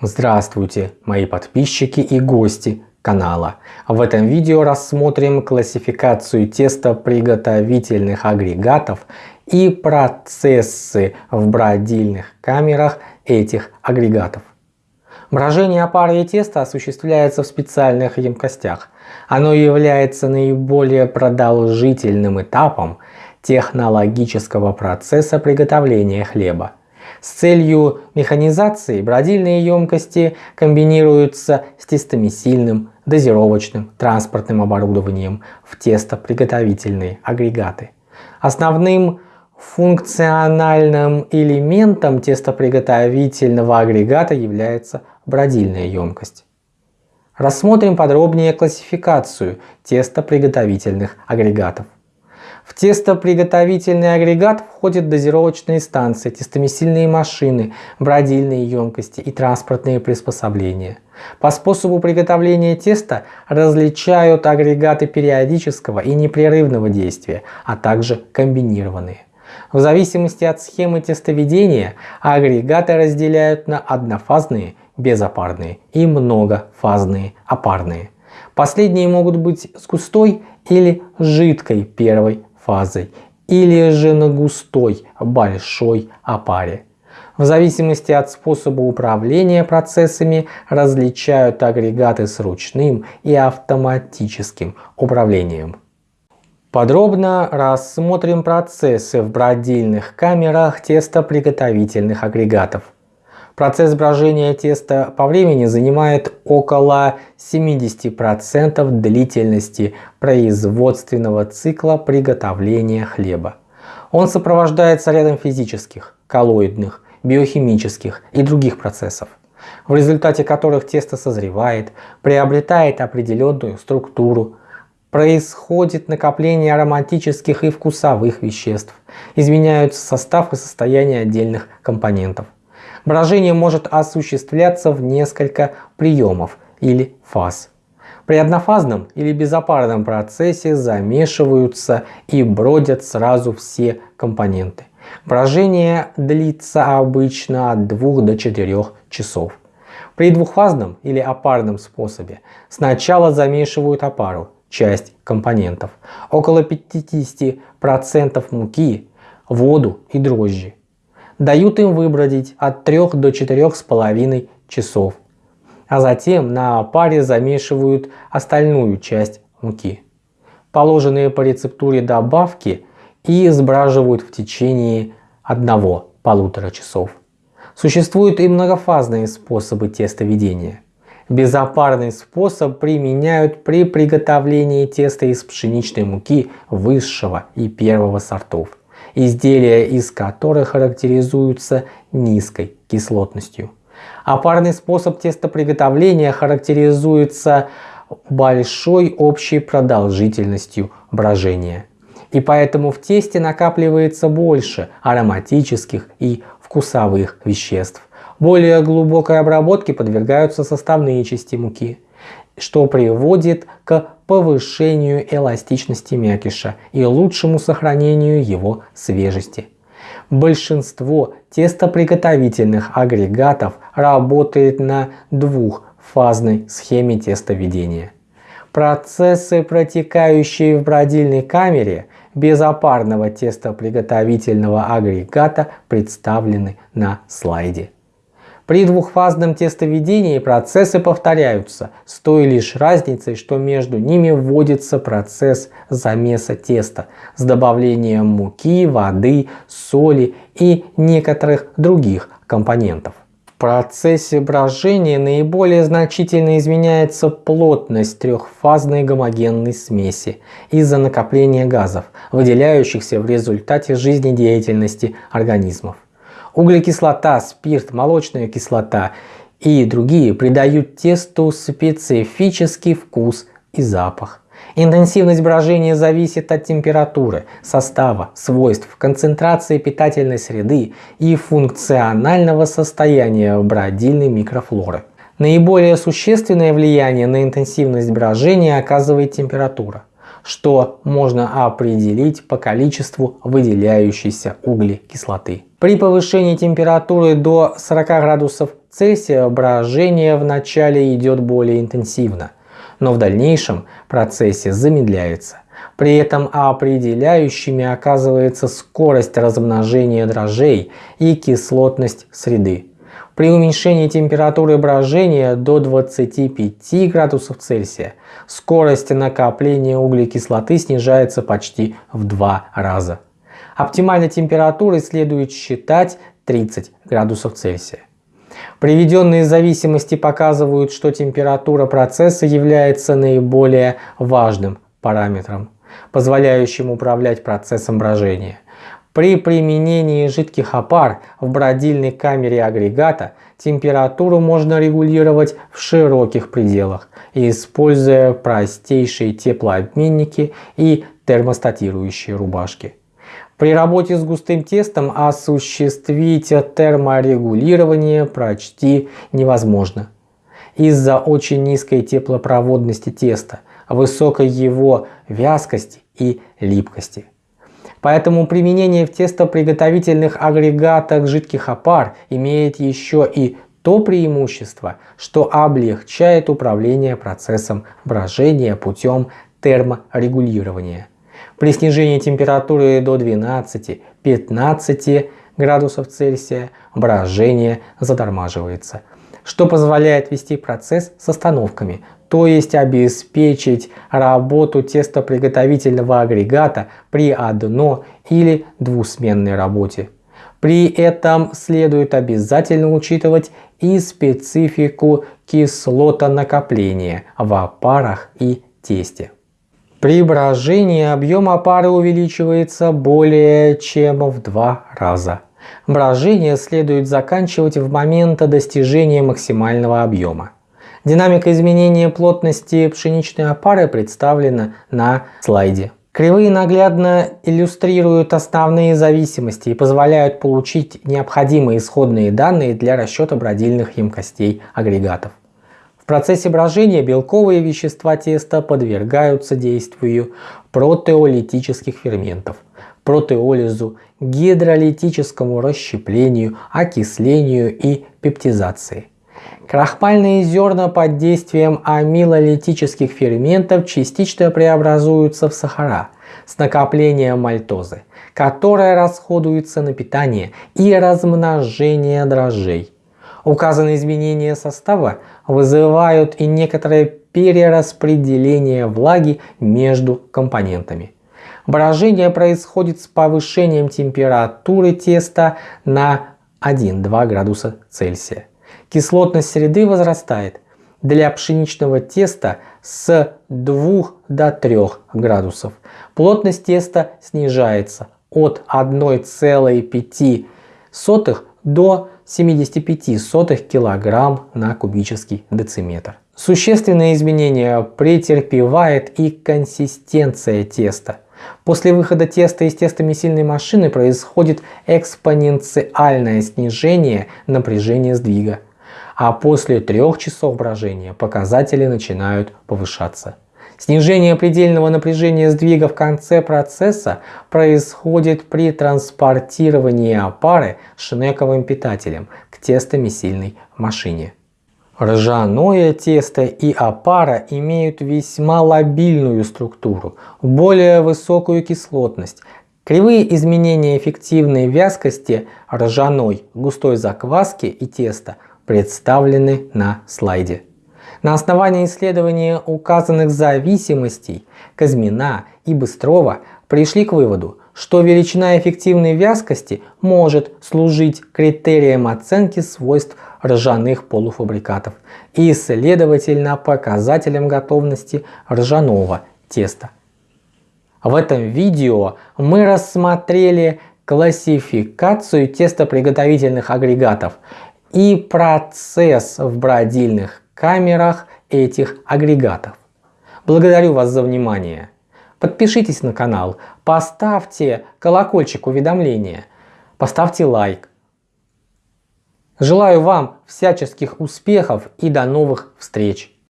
Здравствуйте, мои подписчики и гости канала. В этом видео рассмотрим классификацию тестоприготовительных агрегатов и процессы в бродильных камерах этих агрегатов. Брожение опары и теста осуществляется в специальных емкостях. Оно является наиболее продолжительным этапом технологического процесса приготовления хлеба. С целью механизации бродильные емкости комбинируются с тестомесильным, дозировочным, транспортным оборудованием в тестоприготовительные агрегаты. Основным функциональным элементом тестоприготовительного агрегата является бродильная емкость. Рассмотрим подробнее классификацию тестоприготовительных агрегатов. В тестоприготовительный агрегат входят дозировочные станции, тестомесильные машины, бродильные емкости и транспортные приспособления. По способу приготовления теста различают агрегаты периодического и непрерывного действия, а также комбинированные. В зависимости от схемы тестоведения агрегаты разделяют на однофазные, безопарные и многофазные, опарные. Последние могут быть с густой или жидкой первой фазой или же на густой большой опаре. В зависимости от способа управления процессами различают агрегаты с ручным и автоматическим управлением. Подробно рассмотрим процессы в бродильных камерах тестоприготовительных агрегатов. Процесс брожения теста по времени занимает около 70% длительности производственного цикла приготовления хлеба. Он сопровождается рядом физических, коллоидных, биохимических и других процессов, в результате которых тесто созревает, приобретает определенную структуру, происходит накопление ароматических и вкусовых веществ, изменяются состав и состояние отдельных компонентов. Брожение может осуществляться в несколько приемов или фаз. При однофазном или безопарном процессе замешиваются и бродят сразу все компоненты. Брожение длится обычно от 2 до 4 часов. При двухфазном или опарном способе сначала замешивают опару, часть компонентов, около 50% муки, воду и дрожжи дают им выбродить от 3 до 4,5 часов, а затем на паре замешивают остальную часть муки. Положенные по рецептуре добавки и сбраживают в течение 1-1,5 часов. Существуют и многофазные способы тестоведения. Безопарный способ применяют при приготовлении теста из пшеничной муки высшего и первого сортов изделия из которых характеризуются низкой кислотностью. А парный способ тестоприготовления характеризуется большой общей продолжительностью брожения. И поэтому в тесте накапливается больше ароматических и вкусовых веществ. Более глубокой обработке подвергаются составные части муки что приводит к повышению эластичности мякиша и лучшему сохранению его свежести. Большинство тестоприготовительных агрегатов работает на двухфазной схеме тестоведения. Процессы, протекающие в бродильной камере безопарного тестоприготовительного агрегата представлены на слайде. При двухфазном тестоведении процессы повторяются, с той лишь разницей, что между ними вводится процесс замеса теста с добавлением муки, воды, соли и некоторых других компонентов. В процессе брожения наиболее значительно изменяется плотность трехфазной гомогенной смеси из-за накопления газов, выделяющихся в результате жизнедеятельности организмов. Углекислота, спирт, молочная кислота и другие придают тесту специфический вкус и запах. Интенсивность брожения зависит от температуры, состава, свойств, концентрации питательной среды и функционального состояния бродильной микрофлоры. Наиболее существенное влияние на интенсивность брожения оказывает температура. Что можно определить по количеству выделяющейся углекислоты. При повышении температуры до 40 градусов Цельсия брожение вначале идет более интенсивно, но в дальнейшем процессе замедляется. При этом определяющими оказывается скорость размножения дрожжей и кислотность среды. При уменьшении температуры брожения до 25 градусов Цельсия скорость накопления углекислоты снижается почти в два раза. Оптимальной температурой следует считать 30 градусов Цельсия. Приведенные зависимости показывают, что температура процесса является наиболее важным параметром, позволяющим управлять процессом брожения. При применении жидких опар в бродильной камере агрегата температуру можно регулировать в широких пределах, используя простейшие теплообменники и термостатирующие рубашки. При работе с густым тестом осуществить терморегулирование почти невозможно из-за очень низкой теплопроводности теста, высокой его вязкости и липкости. Поэтому применение в тестоприготовительных агрегатах жидких опар имеет еще и то преимущество, что облегчает управление процессом брожения путем терморегулирования. При снижении температуры до 12-15 градусов Цельсия брожение затормаживается, что позволяет вести процесс с остановками, то есть обеспечить работу тестоприготовительного агрегата при одно- или двусменной работе. При этом следует обязательно учитывать и специфику кислотонакопления в опарах и тесте. При брожении объем опары увеличивается более чем в два раза. Брожение следует заканчивать в момент достижения максимального объема. Динамика изменения плотности пшеничной опары представлена на слайде. Кривые наглядно иллюстрируют основные зависимости и позволяют получить необходимые исходные данные для расчета бродильных емкостей агрегатов. В процессе брожения белковые вещества теста подвергаются действию протеолитических ферментов, протеолизу, гидролитическому расщеплению, окислению и пептизации. Крахмальные зерна под действием амилолитических ферментов частично преобразуются в сахара с накоплением мальтозы, которая расходуется на питание и размножение дрожжей. Указанные изменения состава вызывают и некоторое перераспределение влаги между компонентами. Брожение происходит с повышением температуры теста на 1-2 градуса Цельсия. Кислотность среды возрастает для пшеничного теста с 2 до 3 градусов. Плотность теста снижается от 1,5 до 75 кг на кубический дециметр. Существенные изменения претерпевает и консистенция теста. После выхода теста из тестомесильной машины происходит экспоненциальное снижение напряжения сдвига а после трех часов брожения показатели начинают повышаться. Снижение предельного напряжения сдвига в конце процесса происходит при транспортировании опары шнековым питателем к тестомесильной машине. Ржаное тесто и опара имеют весьма лобильную структуру, более высокую кислотность. Кривые изменения эффективной вязкости ржаной, густой закваски и теста – представлены на слайде. На основании исследования указанных зависимостей Казьмина и Быстрова пришли к выводу, что величина эффективной вязкости может служить критерием оценки свойств ржаных полуфабрикатов и, следовательно, показателем готовности ржаного теста. В этом видео мы рассмотрели классификацию тестоприготовительных агрегатов и процесс в бродильных камерах этих агрегатов. Благодарю вас за внимание. Подпишитесь на канал, поставьте колокольчик уведомления, поставьте лайк. Желаю вам всяческих успехов и до новых встреч!